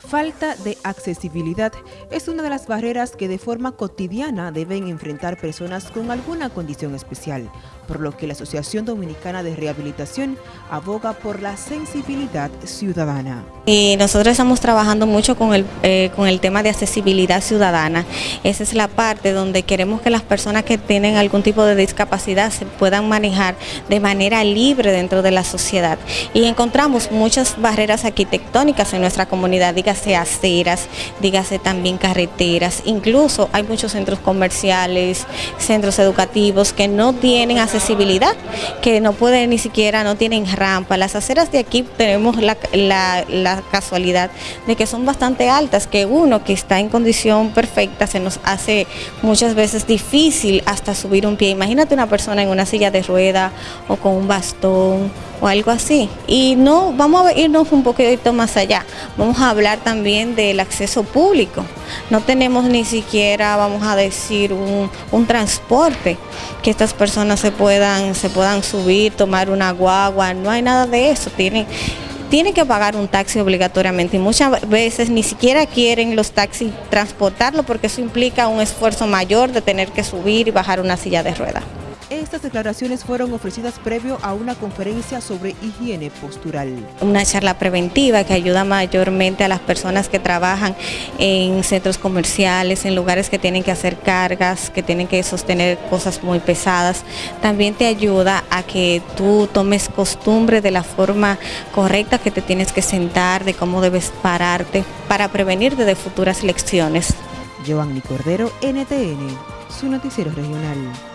Falta de accesibilidad es una de las barreras que de forma cotidiana deben enfrentar personas con alguna condición especial, por lo que la Asociación Dominicana de Rehabilitación aboga por la sensibilidad ciudadana. Y nosotros estamos trabajando mucho con el, eh, con el tema de accesibilidad ciudadana. Esa es la parte donde queremos que las personas que tienen algún tipo de discapacidad se puedan manejar de manera libre dentro de la sociedad. Y encontramos muchas barreras arquitectónicas en nuestra comunidad, dígase aceras, dígase también carreteras, incluso hay muchos centros comerciales, centros educativos que no tienen accesibilidad, que no pueden ni siquiera, no tienen rampa. Las aceras de aquí tenemos la, casualidad de que son bastante altas, que uno que está en condición perfecta se nos hace muchas veces difícil hasta subir un pie. Imagínate una persona en una silla de rueda o con un bastón o algo así. Y no, vamos a irnos un poquito más allá. Vamos a hablar también del acceso público. No tenemos ni siquiera, vamos a decir, un, transporte que estas personas se puedan, se puedan subir, tomar una guagua. No hay nada de eso. Tienen, tienen que pagar un taxi obligatoriamente y muchas veces ni siquiera quieren los taxis transportarlo porque eso implica un esfuerzo mayor de tener que subir y bajar una silla de ruedas. Estas declaraciones fueron ofrecidas previo a una conferencia sobre higiene postural. Una charla preventiva que ayuda mayormente a las personas que trabajan en centros comerciales, en lugares que tienen que hacer cargas, que tienen que sostener cosas muy pesadas. También te ayuda a que tú tomes costumbre de la forma correcta que te tienes que sentar, de cómo debes pararte para prevenirte de futuras lecciones. Giovanni Cordero, NTN, su noticiero regional.